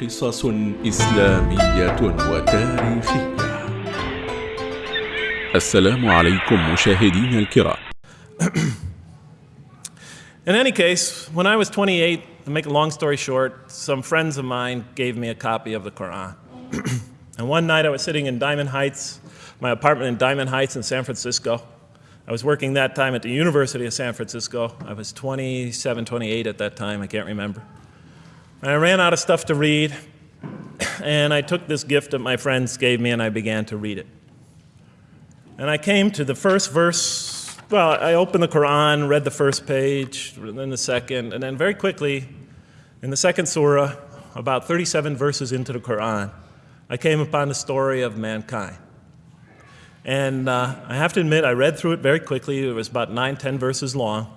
قصص إسلامية وتاريخية السلام عليكم مشاهدينا الكرام In any case, when I was 28, to make a long story short, some friends of mine gave me a copy of the Quran. and one night I was sitting in Diamond Heights, my apartment in Diamond Heights in San Francisco. I was working that time at the University of San Francisco. I was 27, 28 at that time, I can't remember. I ran out of stuff to read, and I took this gift that my friends gave me and I began to read it. And I came to the first verse well, I opened the Quran, read the first page, then the second, and then very quickly, in the second surah, about 37 verses into the Quran, I came upon the story of mankind. And uh, I have to admit, I read through it very quickly. It was about nine, ten verses long.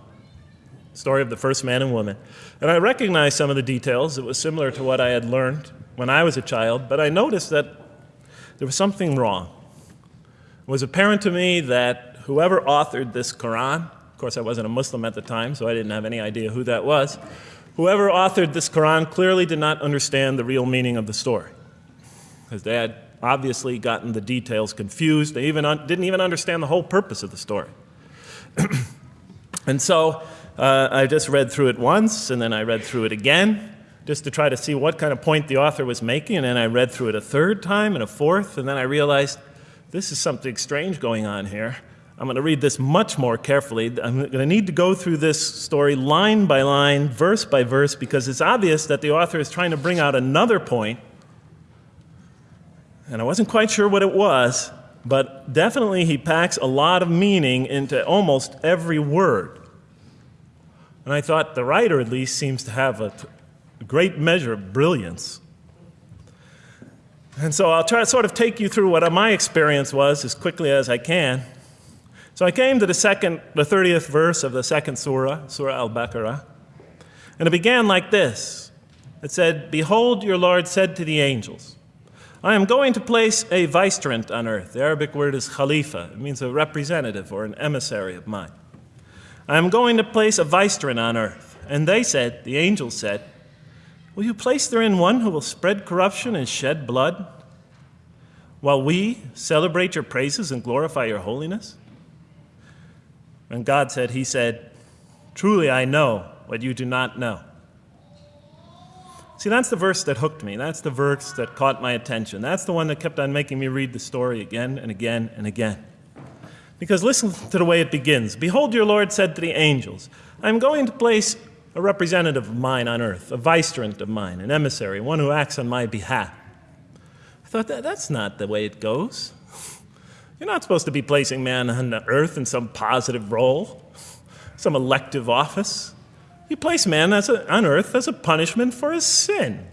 Story of the first man and woman. And I recognized some of the details. It was similar to what I had learned when I was a child, but I noticed that there was something wrong. It was apparent to me that whoever authored this Quran, of course, I wasn't a Muslim at the time, so I didn't have any idea who that was. Whoever authored this Quran clearly did not understand the real meaning of the story, because they had obviously gotten the details confused. They even didn't even understand the whole purpose of the story. and so uh, I just read through it once, and then I read through it again, just to try to see what kind of point the author was making. And then I read through it a third time and a fourth, and then I realized this is something strange going on here. I'm going to read this much more carefully. I'm going to need to go through this story line by line, verse by verse, because it's obvious that the author is trying to bring out another point. And I wasn't quite sure what it was, but definitely he packs a lot of meaning into almost every word. And I thought the writer, at least, seems to have a, great measure of brilliance. And so I'll try to sort of take you through what my experience was as quickly as I can. So I came to the second, the 30th verse of the second surah, Surah Al-Baqarah, and it began like this. It said, Behold, your Lord said to the angels, I am going to place a vicegerent on earth. The Arabic word is khalifa. It means a representative or an emissary of mine. I am going to place a vicegerent on earth. And they said, the angels said, Will you place therein one who will spread corruption and shed blood, while we celebrate your praises and glorify your holiness? And God said, He said, Truly I know what you do not know. See, that's the verse that hooked me. That's the verse that caught my attention. That's the one that kept on making me read the story again and again and again. Because listen to the way it begins Behold, your Lord said to the angels, I am going to place a representative of mine on earth, a vicegerent of mine, an emissary, one who acts on my behalf. I thought, that, that's not the way it goes. You're not supposed to be placing man on the earth in some positive role, some elective office. You place man a, on earth as a punishment for his sin.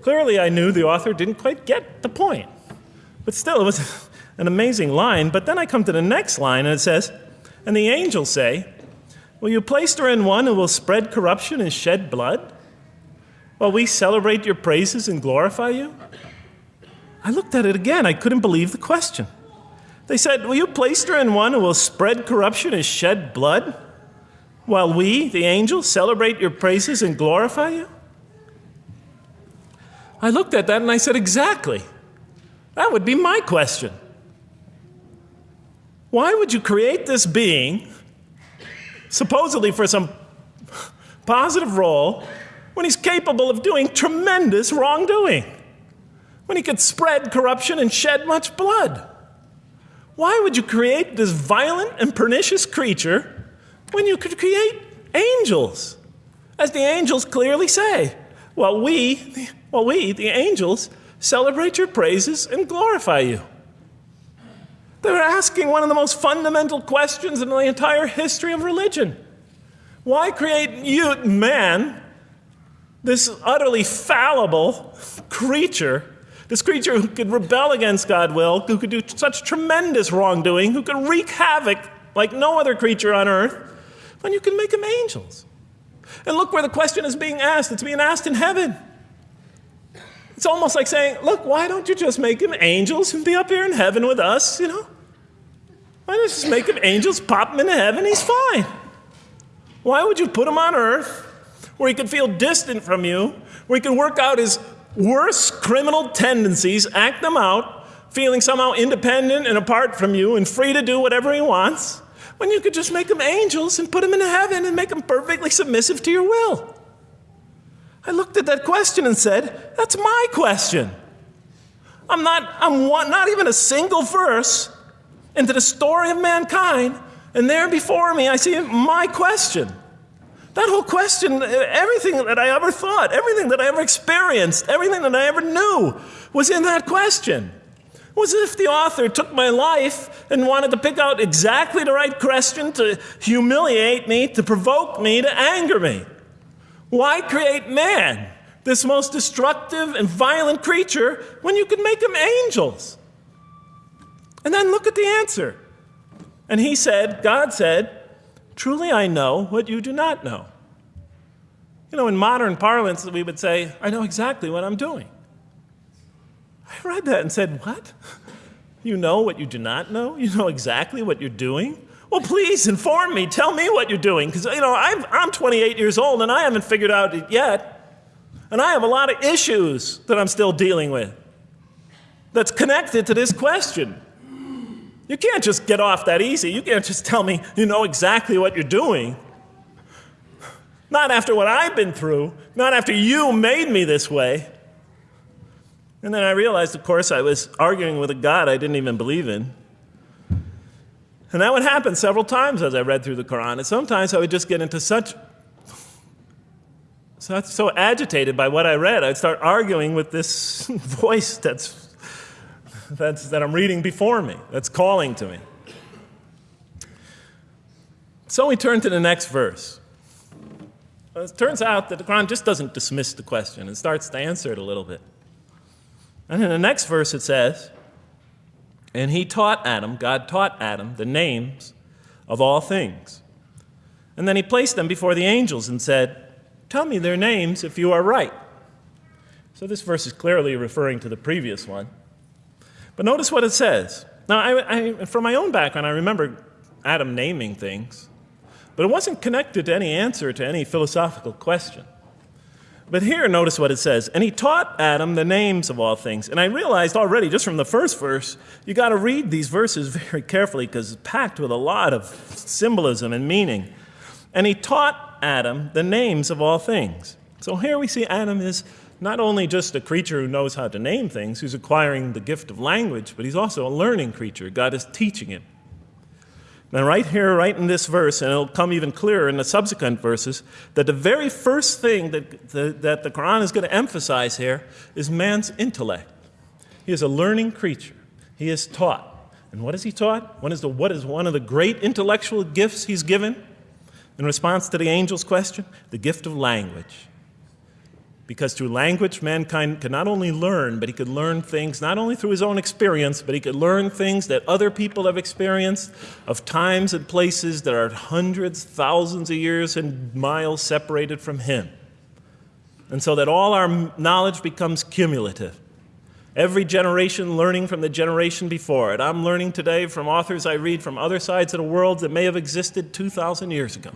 Clearly, I knew the author didn't quite get the point. But still, it was an amazing line. But then I come to the next line and it says, And the angels say, Will you place her in one who will spread corruption and shed blood? While we celebrate your praises and glorify you? I looked at it again. I couldn't believe the question. They said, Will you place her in one who will spread corruption and shed blood, while we, the angels, celebrate your praises and glorify you? I looked at that and I said, Exactly. That would be my question. Why would you create this being, supposedly for some positive role, when he's capable of doing tremendous wrongdoing? when he could spread corruption and shed much blood? Why would you create this violent and pernicious creature when you could create angels? As the angels clearly say, while we, well, we, the angels, celebrate your praises and glorify you. They're asking one of the most fundamental questions in the entire history of religion. Why create you, man, this utterly fallible creature this creature who could rebel against God's will, who could do such tremendous wrongdoing, who could wreak havoc like no other creature on earth, when you can make them angels. And look where the question is being asked. It's being asked in heaven. It's almost like saying, look, why don't you just make them angels and be up here in heaven with us, you know? Why don't you just make them angels, pop them into heaven, he's fine. Why would you put him on earth where he could feel distant from you, where he could work out his worst criminal tendencies, act them out, feeling somehow independent and apart from you and free to do whatever he wants, when you could just make them angels and put them in heaven and make them perfectly submissive to your will? I looked at that question and said, That's my question. I'm not, I'm one, not even a single verse into the story of mankind, and there before me I see my question. That whole question, everything that I ever thought, everything that I ever experienced, everything that I ever knew was in that question. It was as if the author took my life and wanted to pick out exactly the right question to humiliate me, to provoke me, to anger me. Why create man, this most destructive and violent creature, when you could make him angels? And then look at the answer. And he said, God said, Truly I know what you do not know. You know, in modern parlance, we would say, I know exactly what I'm doing. I read that and said, What? You know what you do not know? You know exactly what you're doing? Well, please inform me. Tell me what you're doing. Because, you know, I'm, I'm 28 years old and I haven't figured out it yet. And I have a lot of issues that I'm still dealing with that's connected to this question. You can't just get off that easy. You can't just tell me you know exactly what you're doing. Not after what I've been through, not after you made me this way. And then I realized, of course, I was arguing with a God I didn't even believe in. And that would happen several times as I read through the Quran. And sometimes I would just get into such, so, so agitated by what I read, I'd start arguing with this voice that's, that's, that I'm reading before me, that's calling to me. So we turn to the next verse. Well, it turns out that the Quran just doesn't dismiss the question, it starts to answer it a little bit. And in the next verse it says, and he taught Adam, God taught Adam, the names of all things. And then he placed them before the angels and said, Tell me their names if you are right. So this verse is clearly referring to the previous one. But notice what it says. Now, I, I, from my own background, I remember Adam naming things, but it wasn't connected to any answer to any philosophical question. But here, notice what it says. And he taught Adam the names of all things. And I realized already, just from the first verse, you got to read these verses very carefully because it's packed with a lot of symbolism and meaning. And he taught Adam the names of all things. So here we see Adam is not only just a creature who knows how to name things, who's acquiring the gift of language, but he's also a learning creature. God is teaching him. And right here, right in this verse, and it'll come even clearer in the subsequent verses, that the very first thing that the, that the Quran is going to emphasize here is man's intellect. He is a learning creature. He is taught. And what is he taught? What is, the, what is one of the great intellectual gifts he's given in response to the angel's question? The gift of language. Because through language, mankind could not only learn, but he could learn things not only through his own experience, but he could learn things that other people have experienced of times and places that are hundreds, thousands of years and miles separated from him. And so that all our knowledge becomes cumulative. Every generation learning from the generation before it. I'm learning today from authors I read from other sides of the world that may have existed 2,000 years ago.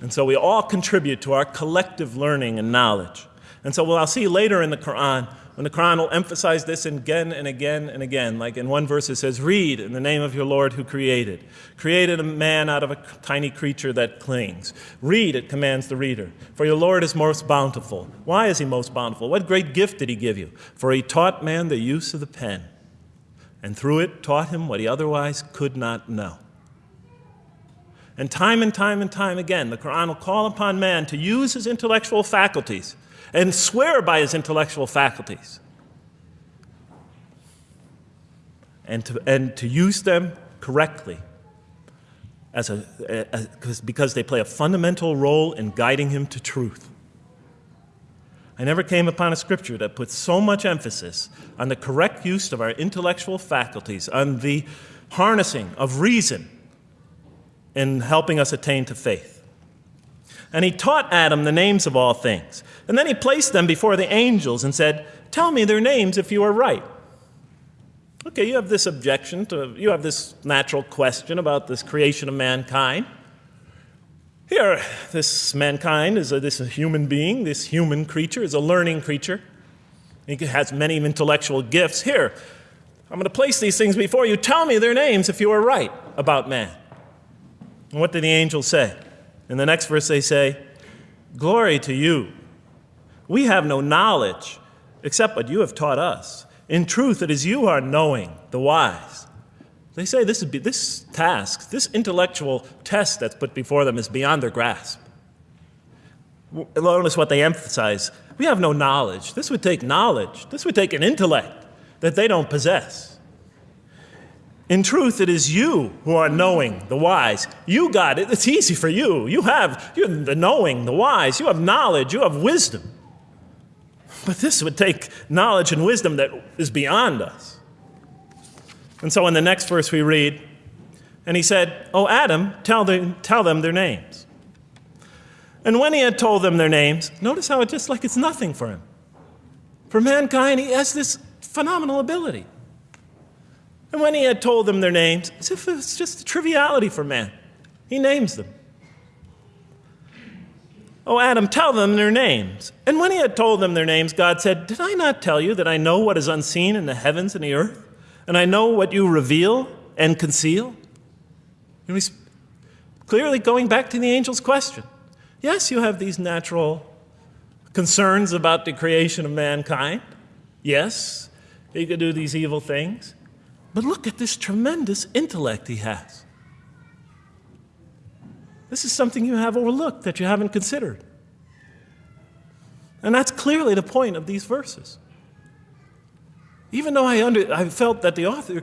And so we all contribute to our collective learning and knowledge. And so well, I'll see later in the Quran, when the Quran will emphasize this again and again and again. Like in one verse it says, Read in the name of your Lord who created. Created a man out of a tiny creature that clings. Read, it commands the reader. For your Lord is most bountiful. Why is he most bountiful? What great gift did he give you? For he taught man the use of the pen, and through it taught him what he otherwise could not know. And time and time and time again, the Quran will call upon man to use his intellectual faculties and swear by his intellectual faculties and to, and to use them correctly as a, as, because they play a fundamental role in guiding him to truth. I never came upon a scripture that puts so much emphasis on the correct use of our intellectual faculties, on the harnessing of reason in helping us attain to faith. And he taught Adam the names of all things. And then he placed them before the angels and said, Tell me their names if you are right. Okay, you have this objection to, you have this natural question about this creation of mankind. Here, this mankind is a, this human being, this human creature is a learning creature. He has many intellectual gifts. Here, I'm going to place these things before you. Tell me their names if you are right about man. And what did the angels say? In the next verse, they say, Glory to you. We have no knowledge except what you have taught us. In truth, it is you are knowing, the wise. They say this, be, this task, this intellectual test that's put before them is beyond their grasp. Notice what they emphasize. We have no knowledge. This would take knowledge. This would take an intellect that they don't possess. In truth, it is you who are knowing, the wise. You got it. It's easy for you. You have, you have the knowing, the wise. You have knowledge. You have wisdom. But this would take knowledge and wisdom that is beyond us. And so in the next verse we read, and he said, Oh, Adam, tell them, tell them their names. And when he had told them their names, notice how it's just like it's nothing for him. For mankind, he has this phenomenal ability. And when he had told them their names, as if it's just a triviality for man, he names them. Oh, Adam, tell them their names. And when he had told them their names, God said, Did I not tell you that I know what is unseen in the heavens and the earth? And I know what you reveal and conceal? And he's clearly going back to the angel's question. Yes, you have these natural concerns about the creation of mankind. Yes, he could do these evil things. But look at this tremendous intellect he has. This is something you have overlooked that you haven't considered. And that's clearly the point of these verses. Even though I, under, I felt that the author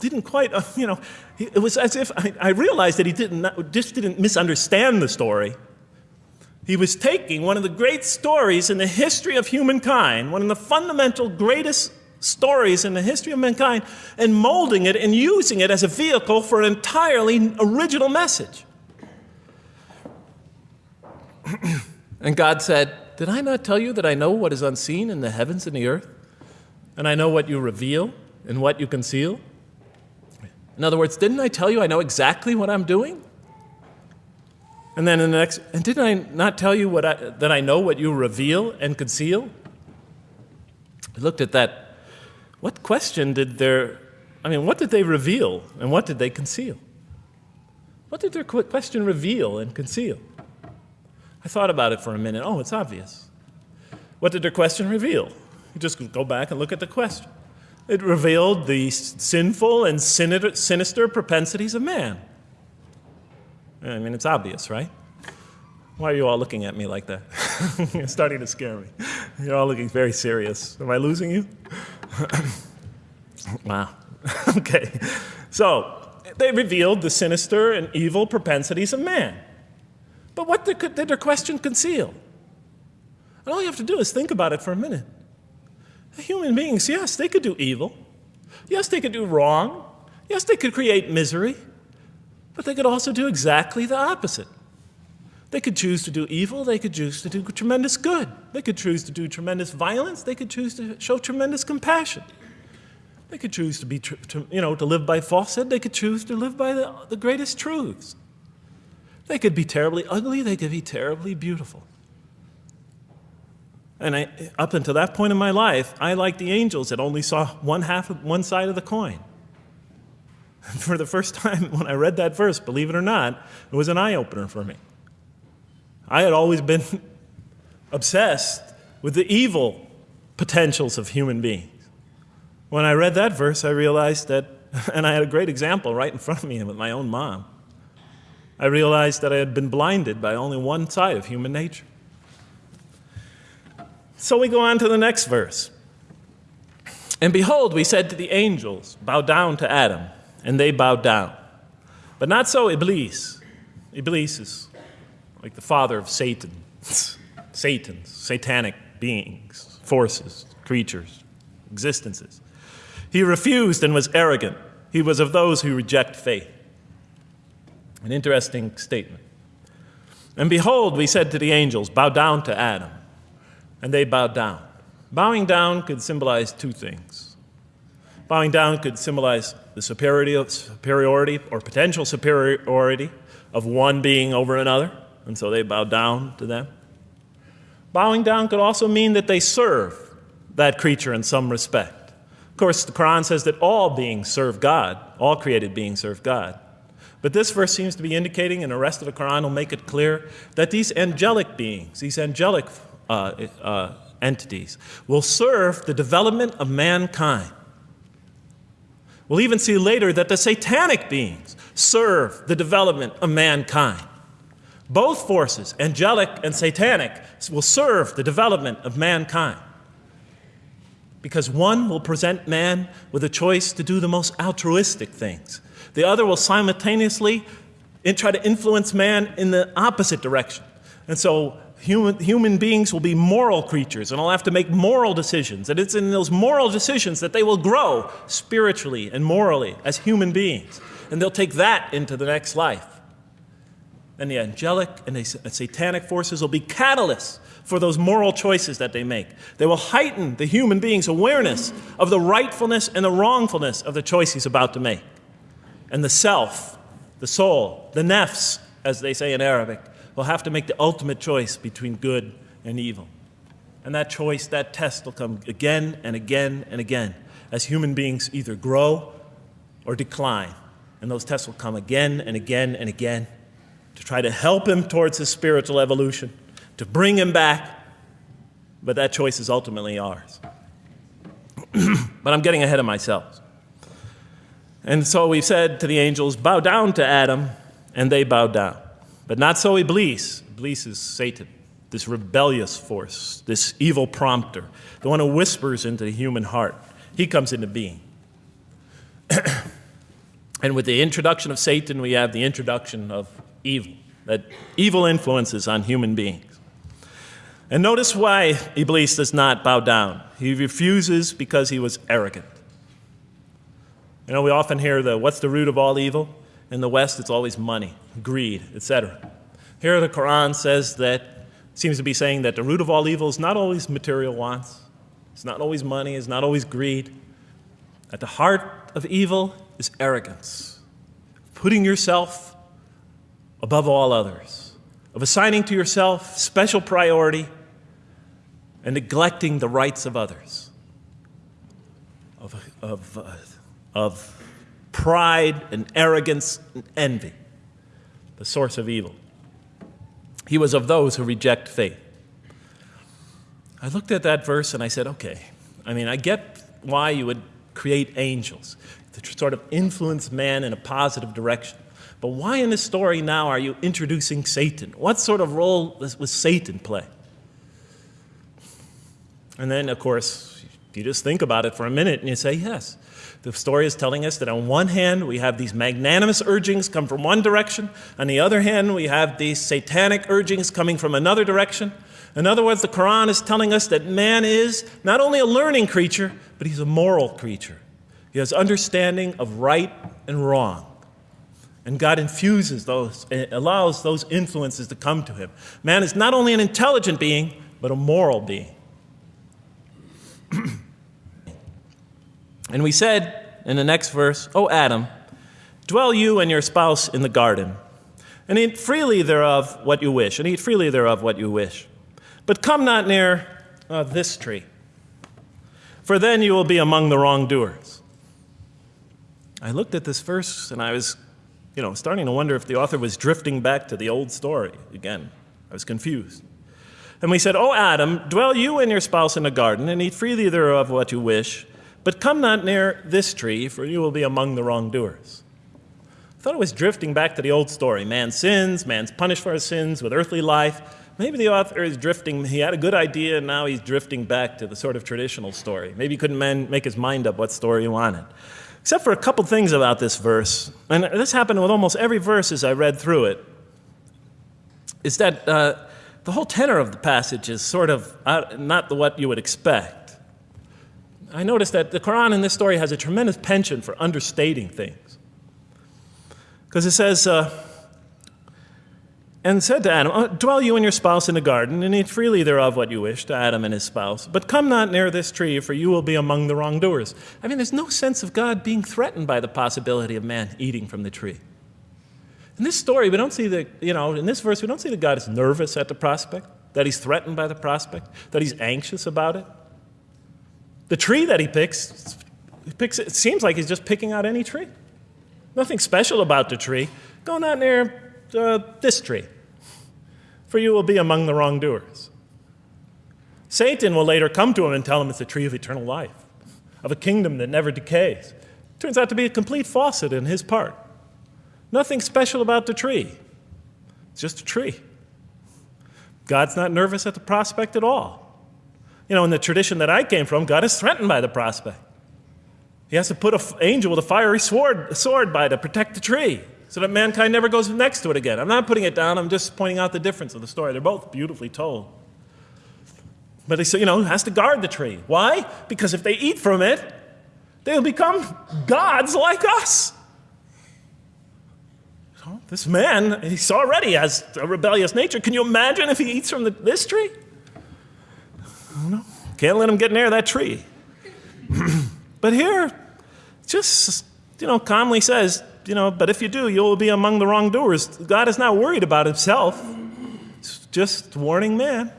didn't quite, you know, it was as if I, I realized that he didn't, just didn't misunderstand the story. He was taking one of the great stories in the history of humankind, one of the fundamental greatest stories in the history of mankind, and molding it and using it as a vehicle for an entirely original message. and God said, Did I not tell you that I know what is unseen in the heavens and the earth? And I know what you reveal and what you conceal? In other words, didn't I tell you I know exactly what I'm doing? And then in the next, and didn't I not tell you what I, that I know what you reveal and conceal? I looked at that. What question did their, I mean, what did they reveal and what did they conceal? What did their question reveal and conceal? I thought about it for a minute. Oh, it's obvious. What did their question reveal? You just go back and look at the question. It revealed the sinful and sinister propensities of man. I mean, it's obvious, right? Why are you all looking at me like that? You're starting to scare me. You're all looking very serious. Am I losing you? wow. okay. So, they revealed the sinister and evil propensities of man. But what did, their question conceal? And all you have to do is think about it for a minute. Human beings, yes, they could do evil. Yes, they could do wrong. Yes, they could create misery. But they could also do exactly the opposite. They could choose to do evil, they could choose to do tremendous good. They could choose to do tremendous violence, they could choose to show tremendous compassion. They could choose to be, to, you know, to live by falsehood, they could choose to live by the, the greatest truths. They could be terribly ugly, they could be terribly beautiful. And I, up until that point in my life, I, like the angels, that only saw one half of one side of the coin. For the first time when I read that verse, believe it or not, it was an eye opener for me. I had always been obsessed with the evil potentials of human beings. When I read that verse, I realized that, and I had a great example right in front of me with my own mom. I realized that I had been blinded by only one side of human nature. So we go on to the next verse. And behold, we said to the angels, Bow down to Adam. And they bowed down. But not so Iblis. Iblis is like the father of Satan. Satan's satanic beings, forces, creatures, existences. He refused and was arrogant. He was of those who reject faith. An interesting statement. And behold, we said to the angels, Bow down to Adam and they bowed down. Bowing down could symbolize two things. Bowing down could symbolize the superiority, superiority or potential superiority of one being over another, and so they bow down to them. Bowing down could also mean that they serve that creature in some respect. Of course, the Quran says that all beings serve God, all created beings serve God. But this verse seems to be indicating, and the rest of the Quran will make it clear, that these angelic beings, these angelic uh, uh, entities, will serve the development of mankind. We'll even see later that the satanic beings serve the development of mankind. Both forces, angelic and satanic, will serve the development of mankind. Because one will present man with a choice to do the most altruistic things, the other will simultaneously try to influence man in the opposite direction. And so human, human beings will be moral creatures and will have to make moral decisions. And it's in those moral decisions that they will grow spiritually and morally as human beings. And they'll take that into the next life. And the angelic and the satanic forces will be catalysts for those moral choices that they make. They will heighten the human being's awareness of the rightfulness and the wrongfulness of the choice he's about to make. And the self, the soul, the nafs, as they say in Arabic, will have to make the ultimate choice between good and evil. And that choice, that test will come again and again and again as human beings either grow or decline. And those tests will come again and again and again to try to help him towards his spiritual evolution, to bring him back. But that choice is ultimately ours. but I'm getting ahead of myself. And so we said to the angels, Bow down to Adam, and they bowed down. But not so Iblis. Iblis is Satan, this rebellious force, this evil prompter, the one who whispers into the human heart. He comes into being. and with the introduction of Satan, we have the introduction of evil, that evil influences on human beings. And notice why Iblis does not bow down. He refuses because he was arrogant. You know, we often hear the what's the root of all evil? In the West, it's always money, greed, etc. Here, the Quran says that, seems to be saying that the root of all evil is not always material wants, it's not always money, it's not always greed. At the heart of evil is arrogance, putting yourself above all others, of assigning to yourself special priority and neglecting the rights of others, of, of, uh, of pride and arrogance and envy, the source of evil. He was of those who reject faith. I looked at that verse and I said, okay, I mean, I get why you would create angels to sort of influence man in a positive direction. But why in this story now are you introducing Satan? What sort of role was Satan play? And then, of course, you just think about it for a minute and you say, yes, the story is telling us that on one hand, we have these magnanimous urgings come from one direction. On the other hand, we have these satanic urgings coming from another direction. In other words, the Quran is telling us that man is not only a learning creature, but he's a moral creature. He has understanding of right and wrong. And God infuses those, allows those influences to come to him. Man is not only an intelligent being, but a moral being. And we said in the next verse, O Adam, dwell you and your spouse in the garden, and eat freely thereof what you wish, and eat freely thereof what you wish. But come not near uh, this tree, for then you will be among the wrongdoers. I looked at this verse and I was, you know, starting to wonder if the author was drifting back to the old story again. I was confused. And we said, O Adam, dwell you and your spouse in the garden, and eat freely thereof what you wish. But come not near this tree, for you will be among the wrongdoers. I thought it was drifting back to the old story. Man sins, man's punished for his sins with earthly life. Maybe the author is drifting, he had a good idea, and now he's drifting back to the sort of traditional story. Maybe he couldn't man, make his mind up what story he wanted. Except for a couple things about this verse, and this happened with almost every verse as I read through it, is that uh, the whole tenor of the passage is sort of not the, what you would expect. I noticed that the Quran in this story has a tremendous penchant for understating things. Because it says, uh, and said to Adam, uh, Dwell you and your spouse in the garden, and eat freely thereof what you wish, to Adam and his spouse. But come not near this tree, for you will be among the wrongdoers. I mean, there's no sense of God being threatened by the possibility of man eating from the tree. In this story, we don't see that, you know, in this verse, we don't see that God is nervous at the prospect, that he's threatened by the prospect, that he's anxious about it. The tree that he picks, he picks it seems like he's just picking out any tree. Nothing special about the tree. Go not near uh, this tree, for you will be among the wrongdoers. Satan will later come to him and tell him it's the tree of eternal life, of a kingdom that never decays. Turns out to be a complete faucet in his part. Nothing special about the tree. It's just a tree. God's not nervous at the prospect at all. You know, in the tradition that I came from, God is threatened by the prospect. He has to put an angel with a fiery sword, sword by to protect the tree so that mankind never goes next to it again. I'm not putting it down, I'm just pointing out the difference of the story. They're both beautifully told. But he, said, you know, has to guard the tree. Why? Because if they eat from it, they'll become gods like us. this man, he's already has a rebellious nature. Can you imagine if he eats from the, this tree? No, can't let him get near that tree. but here, just, you know, calmly says, you know, but if you do, you'll be among the wrongdoers. God is not worried about himself. It's just warning man,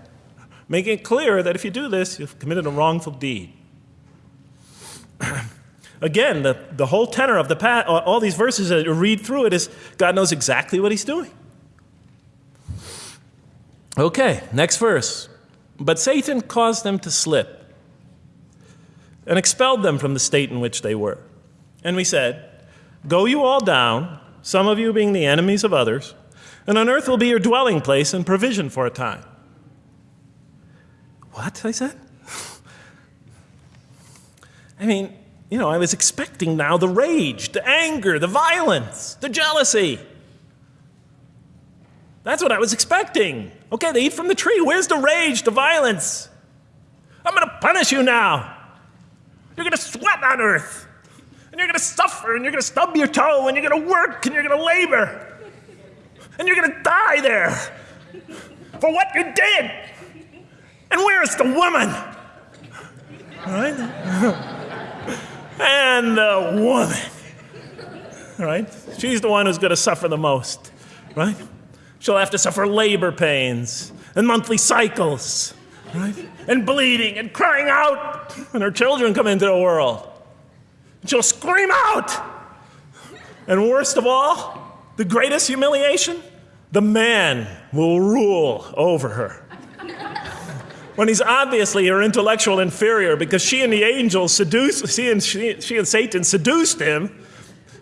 making it clear that if you do this, you've committed a wrongful deed. Again, the, the whole tenor of the pat, uh, all these verses that you read through it is God knows exactly what he's doing. Okay, next verse. But Satan caused them to slip and expelled them from the state in which they were. And we said, Go you all down, some of you being the enemies of others, and on earth will be your dwelling place and provision for a time. What? I said. I mean, you know, I was expecting now the rage, the anger, the violence, the jealousy. That's what I was expecting. Okay, they eat from the tree. Where's the rage, the violence? I'm going to punish you now. You're going to sweat on earth. And you're going to suffer, and you're going to stub your toe, and you're going to work, and you're going to labor. And you're going to die there for what you did. And where's the woman? Right? and the woman. Right? She's the one who's going to suffer the most, right? She'll have to suffer labor pains and monthly cycles, right? And bleeding and crying out when her children come into the world. She'll scream out. And worst of all, the greatest humiliation, the man will rule over her. when he's obviously her intellectual inferior because she and the angels seduced, she and, she, she and Satan seduced him,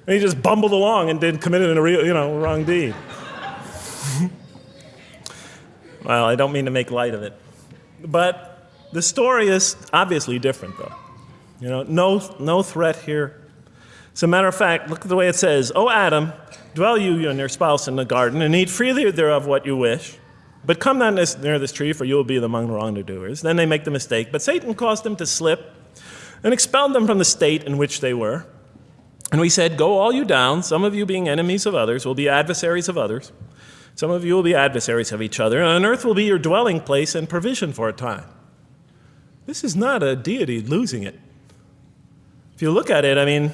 and he just bumbled along and did committed a real, you know, wrong deed. well, I don't mean to make light of it. But the story is obviously different, though. You know, no, no threat here. As a matter of fact, look at the way it says, O Adam, dwell you and your spouse in the garden, and eat freely thereof what you wish. But come not near this tree, for you will be among the wrongdoers. Then they make the mistake. But Satan caused them to slip and expelled them from the state in which they were. And we said, Go all you down, some of you being enemies of others, will be adversaries of others. Some of you will be adversaries of each other, and on earth will be your dwelling place and provision for a time. This is not a deity losing it. You look at it, I mean,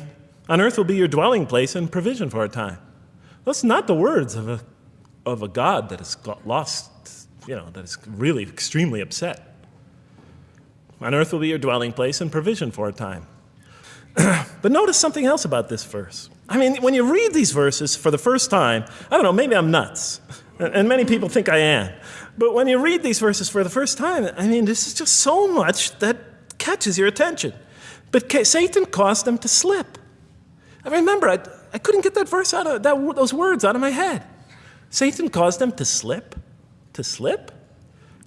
on earth will be your dwelling place and provision for a time. That's not the words of a, of a God that has lost, you know, that is really extremely upset. On earth will be your dwelling place and provision for a time. but notice something else about this verse. I mean, when you read these verses for the first time, I don't know, maybe I'm nuts, and many people think I am. But when you read these verses for the first time, I mean, this is just so much that catches your attention. But Satan caused them to slip. I remember, I, I couldn't get that verse out of that, those words out of my head. Satan caused them to slip. To slip?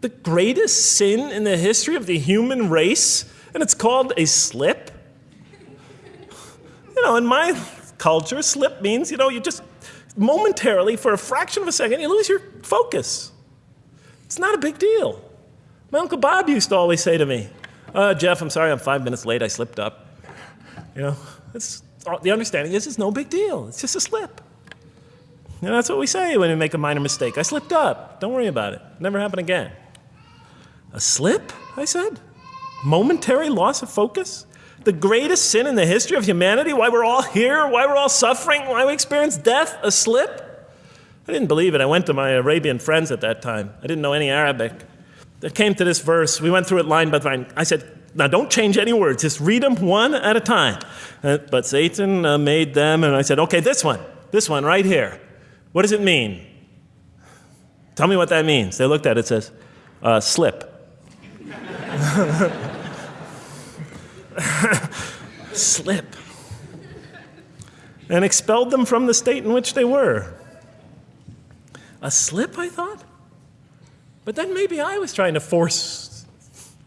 The greatest sin in the history of the human race, and it's called a slip? You know, in my culture, slip means, you know, you just momentarily, for a fraction of a second, you lose your focus. It's not a big deal. My Uncle Bob used to always say to me, uh, Jeff, I'm sorry I'm five minutes late, I slipped up. You know, it's, the understanding is it's no big deal, it's just a slip. You know, that's what we say when we make a minor mistake. I slipped up, don't worry about it, never happen again. A slip, I said? Momentary loss of focus? the greatest sin in the history of humanity, why we're all here, why we're all suffering, why we experience death, a slip. I didn't believe it. I went to my Arabian friends at that time. I didn't know any Arabic. They came to this verse. We went through it line by line. I said, now don't change any words. Just read them one at a time. Uh, but Satan uh, made them, and I said, okay, this one, this one right here. What does it mean? Tell me what that means. They looked at it, it says, uh, slip. slip. And expelled them from the state in which they were. A slip, I thought? But then maybe I was trying to force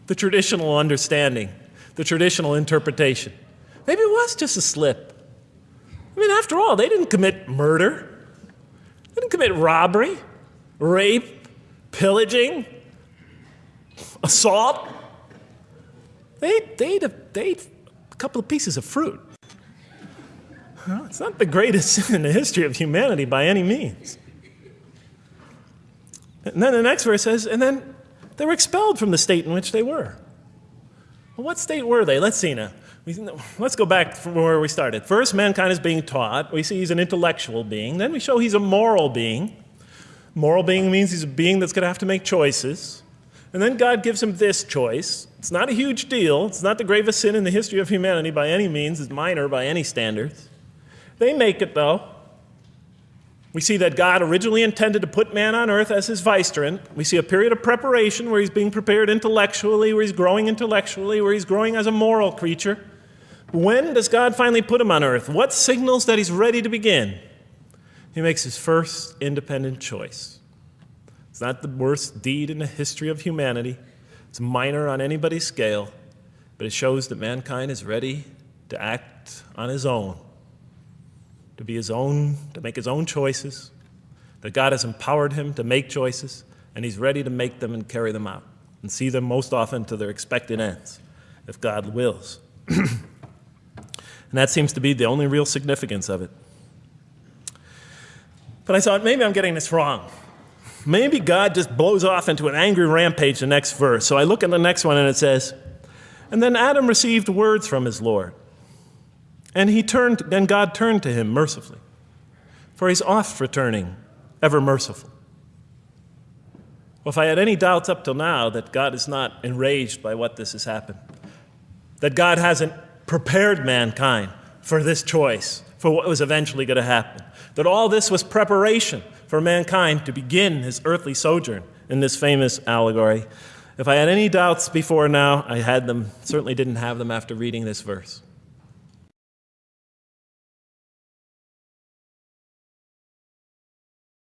the traditional understanding, the traditional interpretation. Maybe it was just a slip. I mean, after all, they didn't commit murder, they didn't commit robbery, rape, pillaging, assault. They, they, ate a, couple of pieces of fruit. It's not the greatest sin in the history of humanity by any means. And then the next verse says, and then they were expelled from the state in which they were. Well, what state were they? Let's see now. Let's go back from where we started. First, mankind is being taught. We see he's an intellectual being. Then we show he's a moral being. Moral being means he's a being that's going to have to make choices. And then God gives him this choice. It's not a huge deal. It's not the gravest sin in the history of humanity by any means. It's minor by any standards. They make it, though. We see that God originally intended to put man on earth as his vicegerent. We see a period of preparation where he's being prepared intellectually, where he's growing intellectually, where he's growing as a moral creature. When does God finally put him on earth? What signals that he's ready to begin? He makes his first independent choice. It's not the worst deed in the history of humanity. It's minor on anybody's scale, but it shows that mankind is ready to act on his own to be his own, to make his own choices, that God has empowered him to make choices, and he's ready to make them and carry them out and see them most often to their expected ends, if God wills. and that seems to be the only real significance of it. But I thought, maybe I'm getting this wrong. Maybe God just blows off into an angry rampage the next verse. So I look at the next one and it says, And then Adam received words from his Lord. And he turned, and God turned to him mercifully, for he's oft returning, ever merciful. Well, if I had any doubts up till now that God is not enraged by what this has happened, that God hasn't prepared mankind for this choice, for what was eventually going to happen, that all this was preparation for mankind to begin his earthly sojourn in this famous allegory. If I had any doubts before now, I had them, certainly didn't have them after reading this verse.